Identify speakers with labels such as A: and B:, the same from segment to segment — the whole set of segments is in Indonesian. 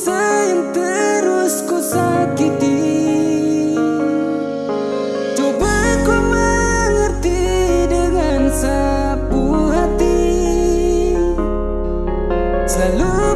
A: Sayang terus ku sakiti. Coba ku mengerti dengan sapu hati. Selalu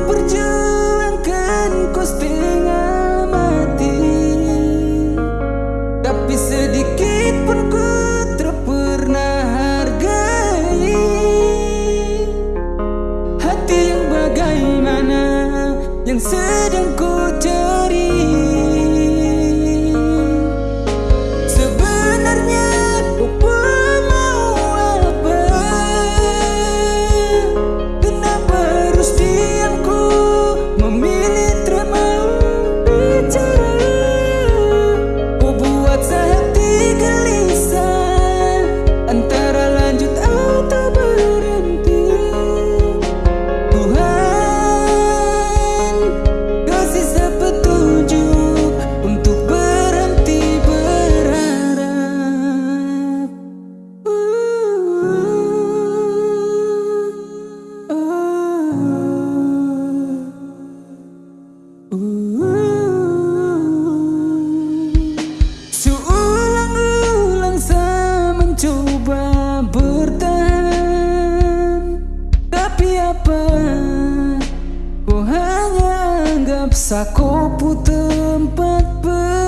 A: siapa? Ku hanya anggap sakopu tempat ber